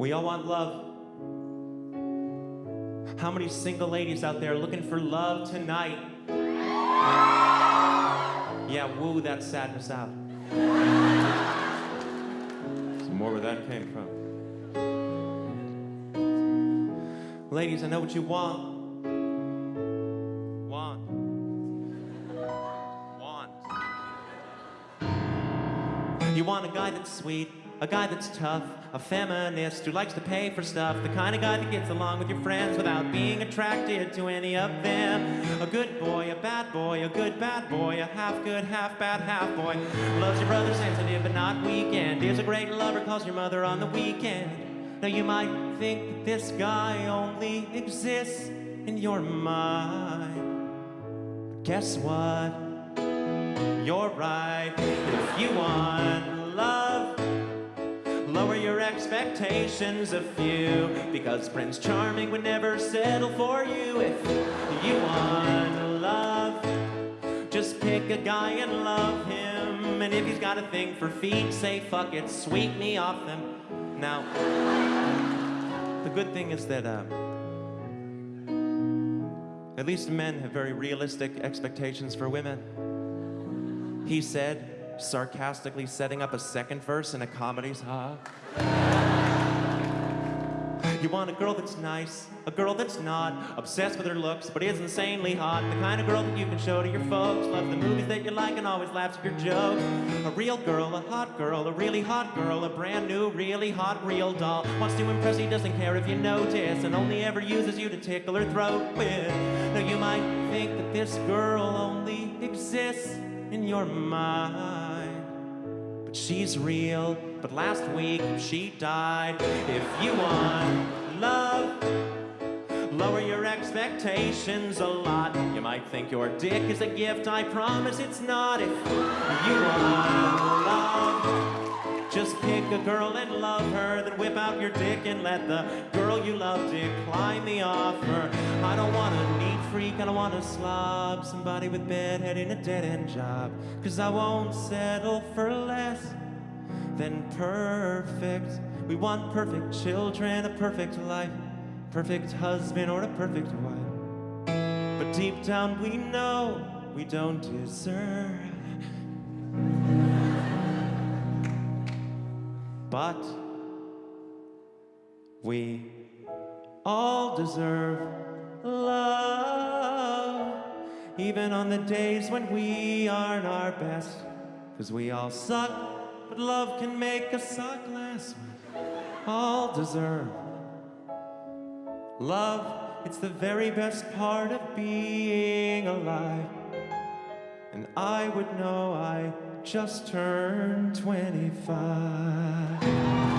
We all want love. How many single ladies out there looking for love tonight? Yeah, woo that sadness out. Some more where that came from. Ladies, I know what you want. Want. Want. You want a guy that's sweet, a guy that's tough, a feminist who likes to pay for stuff, the kind of guy that gets along with your friends without being attracted to any of them. A good boy, a bad boy, a good bad boy, a half good, half bad, half boy. Loves your brother sensitive but not weekend. Is a great lover, calls your mother on the weekend. Now you might think that this guy only exists in your mind. But guess what? You're right. If you want love, your expectations a few. Because Prince Charming would never settle for you. If you want love, just pick a guy and love him. And if he's got a thing for feet, say fuck it, sweep me off them. Now, the good thing is that uh, at least men have very realistic expectations for women. He said, sarcastically setting up a second verse in a comedy's ha. You want a girl that's nice, a girl that's not obsessed with her looks, but is insanely hot. The kind of girl that you can show to your folks, loves the movies that you like, and always laughs at your jokes. A real girl, a hot girl, a really hot girl, a brand new, really hot, real doll. Wants to impress you, doesn't care if you notice, and only ever uses you to tickle her throat with. Now you might think that this girl only exists in your mind, but she's real. But last week she died. If you want love, lower your expectations a lot. You might think your dick is a gift, I promise it's not. If you want love, just pick a girl and love her, then whip out your dick and let the girl you love decline the offer. I don't want a neat freak, I don't want a slob, somebody with bedhead in a dead end job. Cause I won't settle for less than perfect. We want perfect children, a perfect life, perfect husband or a perfect wife. But deep down we know we don't deserve. But we all deserve love, even on the days when we aren't our best, cause we all suck but love can make us suck less. We all deserve love. It's the very best part of being alive. And I would know I just turned 25.